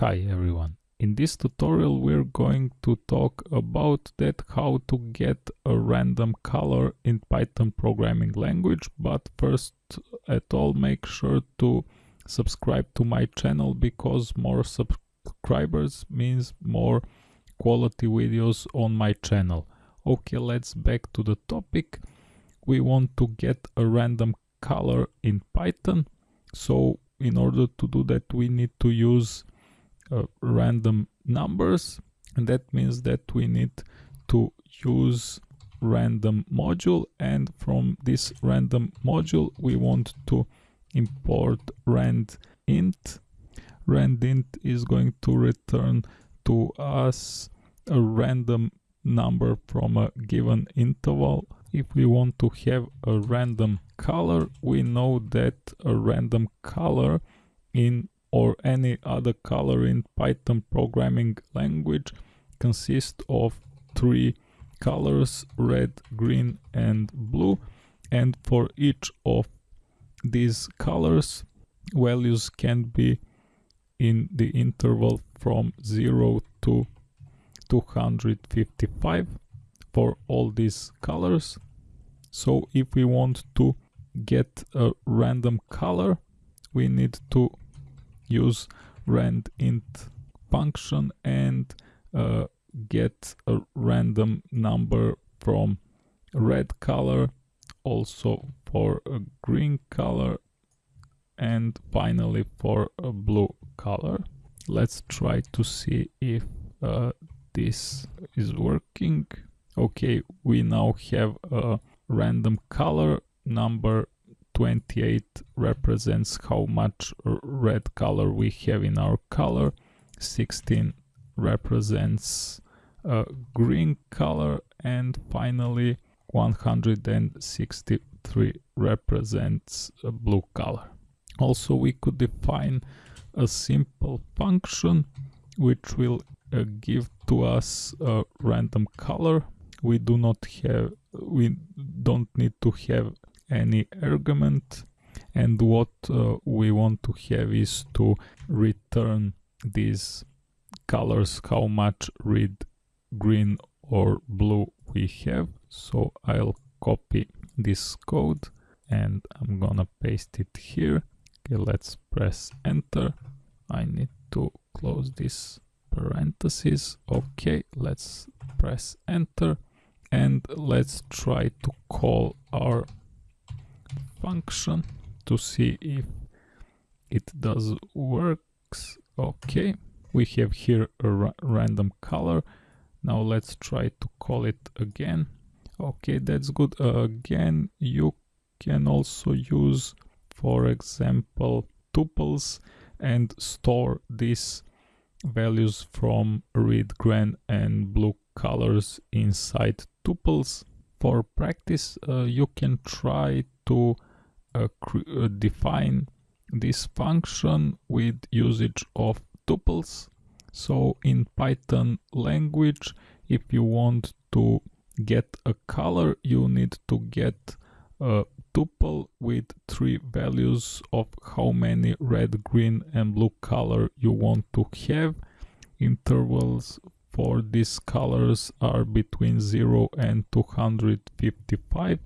Hi everyone. In this tutorial we're going to talk about that how to get a random color in Python programming language but first at all make sure to subscribe to my channel because more subscribers means more quality videos on my channel. Okay let's back to the topic. We want to get a random color in Python so in order to do that we need to use uh, random numbers and that means that we need to use random module and from this random module we want to import rand int. randint is going to return to us a random number from a given interval. If we want to have a random color we know that a random color in or any other color in Python programming language consists of three colors red green and blue. And for each of these colors values can be in the interval from 0 to 255 for all these colors. So if we want to get a random color we need to use rand int function and uh, get a random number from red color also for a green color and finally for a blue color. Let's try to see if uh, this is working. Okay we now have a random color number 28 represents how much red color we have in our color. 16 represents a green color. And finally 163 represents a blue color. Also we could define a simple function which will uh, give to us a random color. We do not have we don't need to have any argument and what uh, we want to have is to return these colors how much red green or blue we have. So I'll copy this code and I'm gonna paste it here. Okay let's press enter. I need to close this parenthesis. Okay let's press enter and let's try to call our function to see if it does works. Okay we have here a ra random color. Now let's try to call it again. Okay that's good. Uh, again you can also use for example tuples and store these values from red green and blue colors inside tuples. For practice uh, you can try to uh, uh, define this function with usage of tuples. So in Python language, if you want to get a color, you need to get a tuple with three values of how many red, green and blue color you want to have. Intervals for these colors are between 0 and 255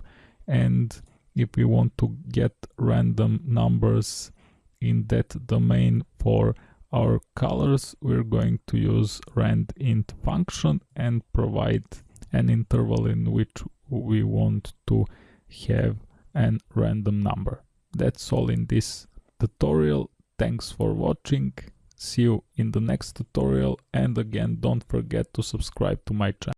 and if we want to get random numbers in that domain for our colors we're going to use randint function and provide an interval in which we want to have an random number. That's all in this tutorial. Thanks for watching. See you in the next tutorial. And again don't forget to subscribe to my channel